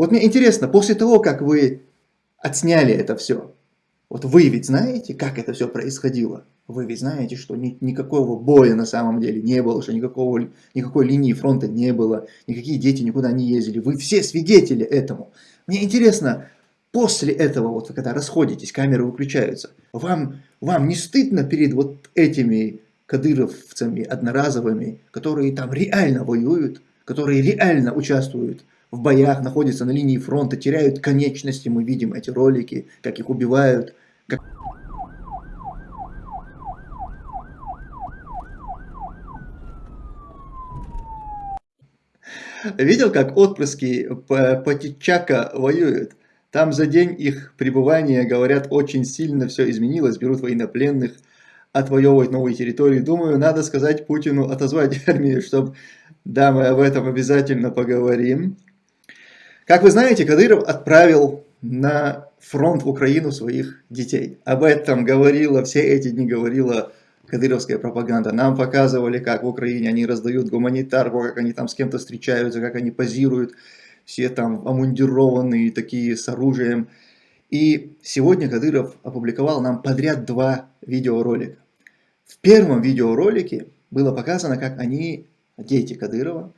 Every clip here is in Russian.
Вот мне интересно, после того, как вы отсняли это все, вот вы ведь знаете, как это все происходило? Вы ведь знаете, что ни, никакого боя на самом деле не было, что никакого, никакой линии фронта не было, никакие дети никуда не ездили. Вы все свидетели этому. Мне интересно, после этого, вот вы когда расходитесь, камеры выключаются, вам, вам не стыдно перед вот этими кадыровцами одноразовыми, которые там реально воюют, которые реально участвуют в боях, находятся на линии фронта, теряют конечности, мы видим эти ролики, как их убивают, как... Видел, как отпрыски Патичака воюют? Там за день их пребывания, говорят, очень сильно все изменилось, берут военнопленных, отвоевывать новые территории. Думаю, надо сказать Путину отозвать армию, чтобы... Да, мы об этом обязательно поговорим. Как вы знаете, Кадыров отправил на фронт в Украину своих детей. Об этом говорила, все эти дни говорила кадыровская пропаганда. Нам показывали, как в Украине они раздают гуманитарку, как они там с кем-то встречаются, как они позируют. Все там омундированные, такие с оружием. И сегодня Кадыров опубликовал нам подряд два видеоролика. В первом видеоролике было показано, как они, дети Кадырова,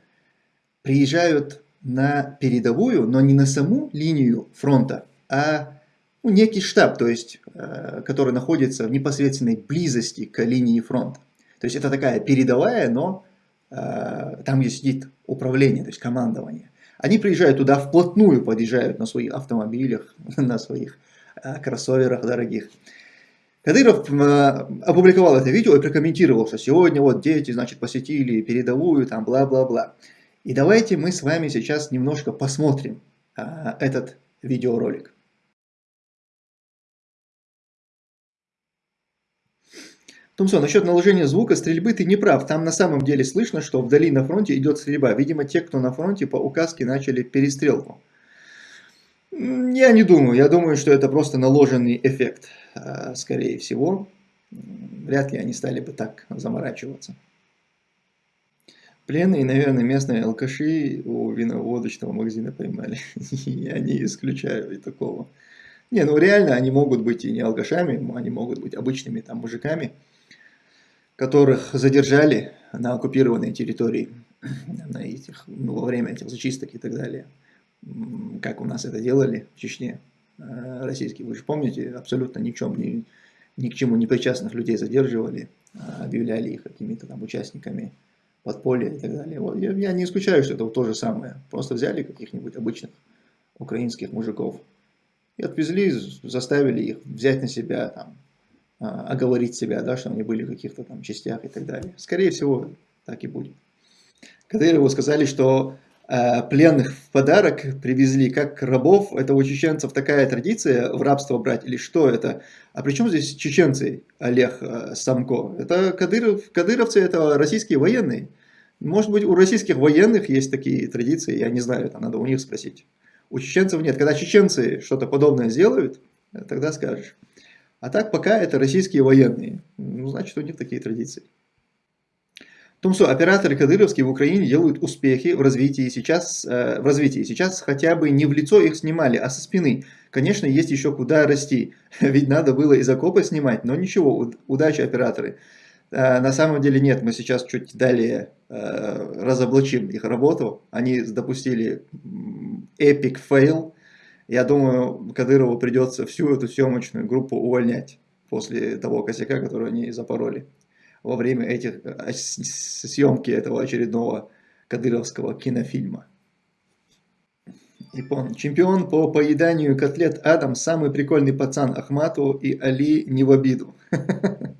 приезжают на передовую, но не на саму линию фронта, а ну, некий штаб, то есть, э, который находится в непосредственной близости к линии фронта. То есть это такая передовая, но э, там, где сидит управление, то есть командование. Они приезжают туда вплотную, подъезжают на своих автомобилях, на своих э, кроссоверах дорогих. Кадыров опубликовал это видео и прокомментировал, что сегодня вот дети, значит, посетили передовую, там бла-бла-бла. И давайте мы с вами сейчас немножко посмотрим а, этот видеоролик. Томсон, насчет наложения звука стрельбы ты не прав. Там на самом деле слышно, что вдали на фронте идет стрельба. Видимо, те, кто на фронте, по указке начали перестрелку. Я не думаю. Я думаю, что это просто наложенный эффект, а, скорее всего. Вряд ли они стали бы так заморачиваться. Пленные, наверное, местные алкаши у виноводочного магазина поймали. Я не исключаю и такого. Не, ну реально они могут быть и не алкашами, они могут быть обычными там мужиками, которых задержали на оккупированной территории на этих, ну, во время этих зачисток и так далее. Как у нас это делали в Чечне э, российские. Вы же помните, абсолютно ни, чем, ни, ни к чему не причастных людей задерживали, а объявляли их какими-то там участниками подполье и так далее. Вот, я, я не исключаю, что это вот то же самое. Просто взяли каких-нибудь обычных украинских мужиков и отвезли, заставили их взять на себя, там, а, оговорить себя, да, что они были в каких-то там частях и так далее. Скорее всего, так и будет. Кадырову сказали, что пленных в подарок привезли как рабов. Это у чеченцев такая традиция в рабство брать или что это? А при чем здесь чеченцы, Олег э, Самко? Это Кадыров, кадыровцы, это российские военные. Может быть, у российских военных есть такие традиции, я не знаю, это надо у них спросить. У чеченцев нет. Когда чеченцы что-то подобное сделают, тогда скажешь. А так пока это российские военные. Ну, значит, у них такие традиции. Тумсо, операторы кадыровские в Украине делают успехи в развитии сейчас, э, в развитии. Сейчас хотя бы не в лицо их снимали, а со спины. Конечно, есть еще куда расти. Ведь надо было из окопа снимать, но ничего, удачи операторы. Э, на самом деле нет, мы сейчас чуть далее э, разоблачим их работу. Они допустили epic fail. Я думаю, Кадырову придется всю эту съемочную группу увольнять после того косяка, который они запороли во время этих э, съемки этого очередного кадыровского кинофильма. Япон. Чемпион по поеданию котлет Адам, самый прикольный пацан Ахмату и Али не в обиду.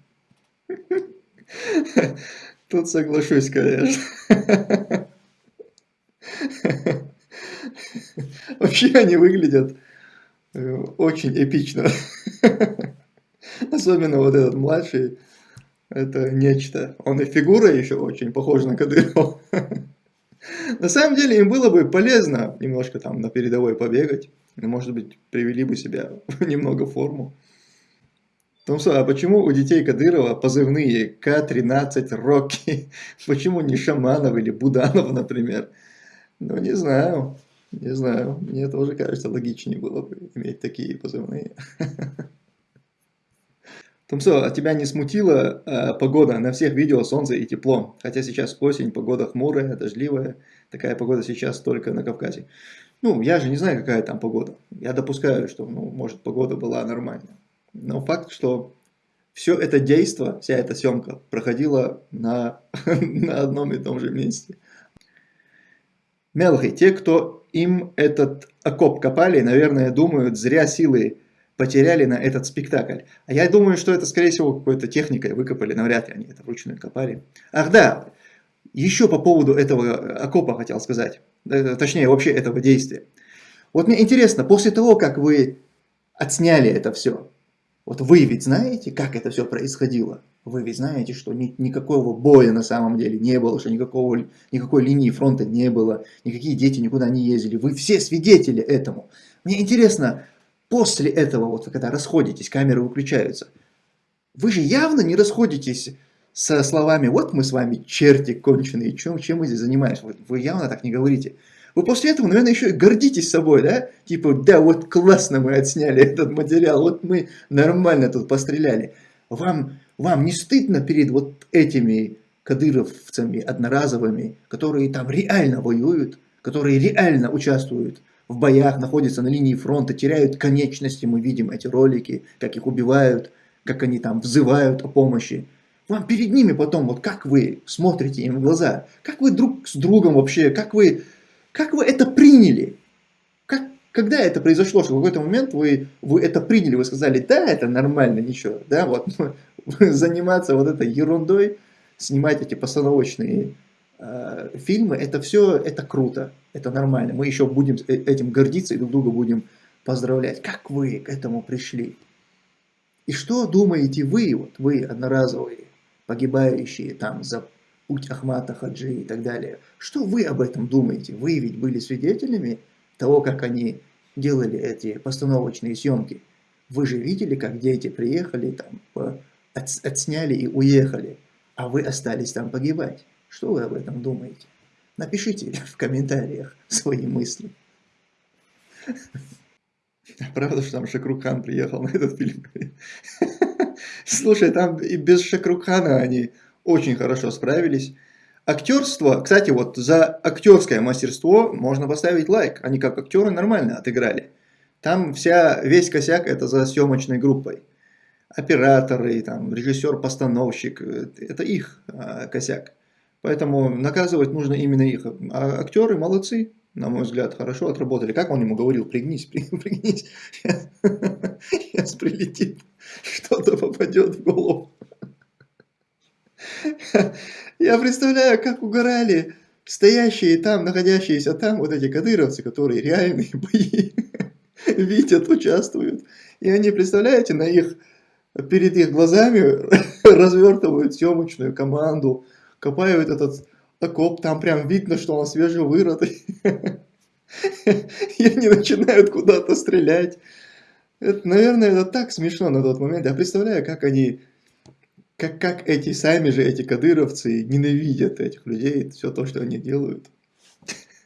Тут соглашусь, конечно. Вообще они выглядят э, очень эпично. Особенно вот этот младший это нечто. Он и фигура еще очень похожа на Кадырова. На самом деле им было бы полезно немножко там на передовой побегать. Может быть, привели бы себя немного в форму. Томсо, а почему у детей Кадырова позывные К-13 Рокки? Почему не Шаманов или Буданов, например? Ну, не знаю. Не знаю, мне тоже кажется, логичнее было бы иметь такие позывные. Тумсо, а тебя не смутила э, погода? На всех видео солнце и тепло. Хотя сейчас осень, погода хмурая, дождливая. Такая погода сейчас только на Кавказе. Ну, я же не знаю, какая там погода. Я допускаю, что, ну, может, погода была нормальная. Но факт, что все это действо, вся эта съемка проходила на, на одном и том же месте. Мелхи, те, кто им этот окоп копали, наверное, думают, зря силы потеряли на этот спектакль. А я думаю, что это, скорее всего, какой-то техникой выкопали, навряд ли они это вручную копали. Ах да, еще по поводу этого окопа хотел сказать, э, точнее, вообще этого действия. Вот мне интересно, после того, как вы отсняли это все, вот вы ведь знаете, как это все происходило? Вы ведь знаете, что ни, никакого боя на самом деле не было, что никакого, никакой линии фронта не было, никакие дети никуда не ездили. Вы все свидетели этому. Мне интересно, после этого, вот когда расходитесь, камеры выключаются, вы же явно не расходитесь со словами «вот мы с вами черти конченые, чем, чем мы здесь занимаемся». Вы, явно так не говорите. Вы после этого, наверное, еще и гордитесь собой, да? Типа, да, вот классно мы отсняли этот материал, вот мы нормально тут постреляли. Вам, вам не стыдно перед вот этими кадыровцами одноразовыми, которые там реально воюют, которые реально участвуют в боях, находятся на линии фронта, теряют конечности, мы видим эти ролики, как их убивают, как они там взывают о помощи. Вам перед ними потом, вот как вы смотрите им в глаза, как вы друг с другом вообще, как вы как вы это приняли? Как, когда это произошло, что в какой-то момент вы, вы это приняли, вы сказали, да, это нормально, ничего, да, вот, заниматься вот этой ерундой, снимать эти постановочные э, фильмы, это все, это круто, это нормально, мы еще будем э, этим гордиться и друг друга будем поздравлять. Как вы к этому пришли? И что думаете вы, вот вы одноразовые, погибающие там за путь Ахмата Хаджи и так далее. Что вы об этом думаете? Вы ведь были свидетелями того, как они делали эти постановочные съемки. Вы же видели, как дети приехали, там, отсняли и уехали, а вы остались там погибать. Что вы об этом думаете? Напишите в комментариях свои мысли. Правда, что там Шакрухан приехал на этот фильм? Слушай, там и без Шакрухана они очень хорошо справились. Актерство, кстати, вот за актерское мастерство можно поставить лайк. Они как актеры нормально отыграли. Там вся, весь косяк это за съемочной группой. Операторы, там, режиссер-постановщик, это их а, косяк. Поэтому наказывать нужно именно их. А актеры молодцы, на мой взгляд, хорошо отработали. Как он ему говорил, пригнись, пригнись, сейчас прилетит, что-то попадет в голову. Я представляю, как угорали стоящие там, находящиеся там вот эти кадыровцы, которые реальные бои видят, участвуют. И они, представляете, на их, перед их глазами развертывают съемочную команду, копают этот окоп, там прям видно, что он свежевырытый. И они начинают куда-то стрелять. Это, наверное, это так смешно на тот момент. Я представляю, как они как, как эти сами же, эти кадыровцы ненавидят этих людей, все то, что они делают.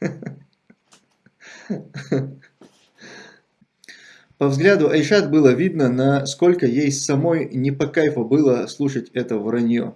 По взгляду Айшат было видно, насколько ей самой не по кайфу было слушать это вранье.